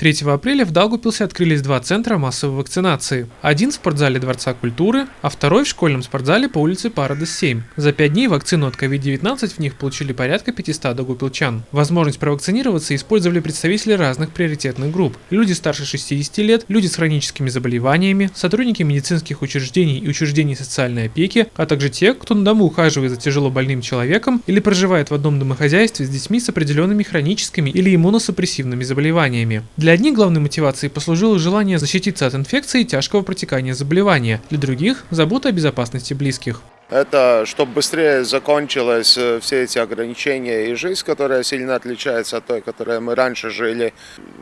3 апреля в Даугупилсе открылись два центра массовой вакцинации. Один в спортзале Дворца культуры, а второй в школьном спортзале по улице Парадес 7. За пять дней вакцину от COVID-19 в них получили порядка 500 даугупилчан. Возможность провакцинироваться использовали представители разных приоритетных групп. Люди старше 60 лет, люди с хроническими заболеваниями, сотрудники медицинских учреждений и учреждений социальной опеки, а также те, кто на дому ухаживает за тяжело больным человеком или проживает в одном домохозяйстве с детьми с определенными хроническими или иммуносупрессивными заболеваниями. Для для одних главной мотивацией послужило желание защититься от инфекции и тяжкого протекания заболевания, для других – забота о безопасности близких. Это чтобы быстрее закончилось э, все эти ограничения и жизнь, которая сильно отличается от той, которой мы раньше жили.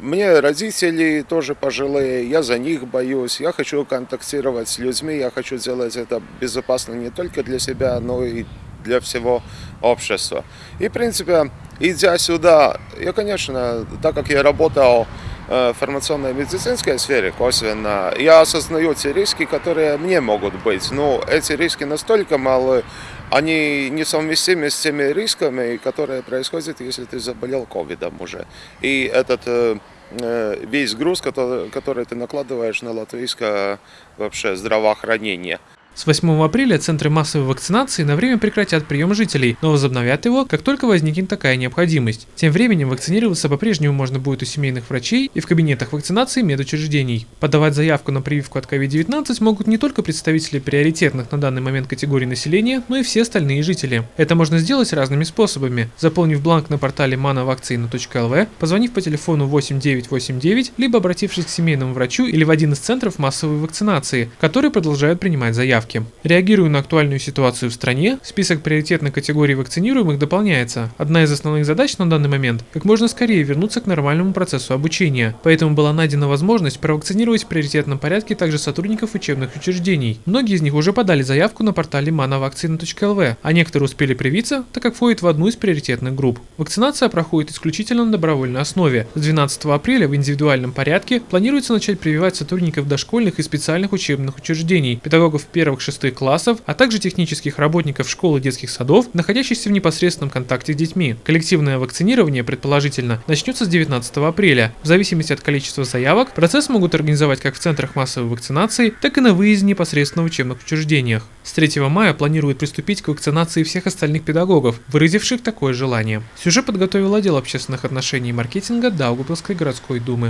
Мне родители тоже пожилые, я за них боюсь, я хочу контактировать с людьми, я хочу сделать это безопасно не только для себя, но и для всего общества. И, в принципе, идя сюда, я, конечно, так как я работал Э, фармационной медицинской сфере косвенно, я осознаю те риски, которые мне могут быть. Но эти риски настолько малы, они несовместимы с теми рисками, которые происходят, если ты заболел ковидом уже. И этот э, э, весь груз, который ты накладываешь на латвийское вообще здравоохранение. С 8 апреля центры массовой вакцинации на время прекратят прием жителей, но возобновят его, как только возникнет такая необходимость. Тем временем вакцинироваться по-прежнему можно будет у семейных врачей и в кабинетах вакцинации медучреждений. Подавать заявку на прививку от COVID-19 могут не только представители приоритетных на данный момент категорий населения, но и все остальные жители. Это можно сделать разными способами, заполнив бланк на портале manavakcina.lv, позвонив по телефону 8989, либо обратившись к семейному врачу или в один из центров массовой вакцинации, которые продолжают принимать заявки заявки. Реагируя на актуальную ситуацию в стране, список приоритетных категорий вакцинируемых дополняется. Одна из основных задач на данный момент – как можно скорее вернуться к нормальному процессу обучения. Поэтому была найдена возможность провакцинировать в приоритетном порядке также сотрудников учебных учреждений. Многие из них уже подали заявку на портале manavaccina.lv, а некоторые успели привиться, так как входят в одну из приоритетных групп. Вакцинация проходит исключительно на добровольной основе. С 12 апреля в индивидуальном порядке планируется начать прививать сотрудников дошкольных и специальных учебных учреждений, педагогов первых первых-шестых классов, а также технических работников школ и детских садов, находящихся в непосредственном контакте с детьми. Коллективное вакцинирование, предположительно, начнется с 19 апреля. В зависимости от количества заявок, процесс могут организовать как в центрах массовой вакцинации, так и на выезде непосредственно в учебных учреждениях. С 3 мая планируют приступить к вакцинации всех остальных педагогов, выразивших такое желание. Сюжет подготовил отдел общественных отношений и маркетинга Даугавпилской городской думы.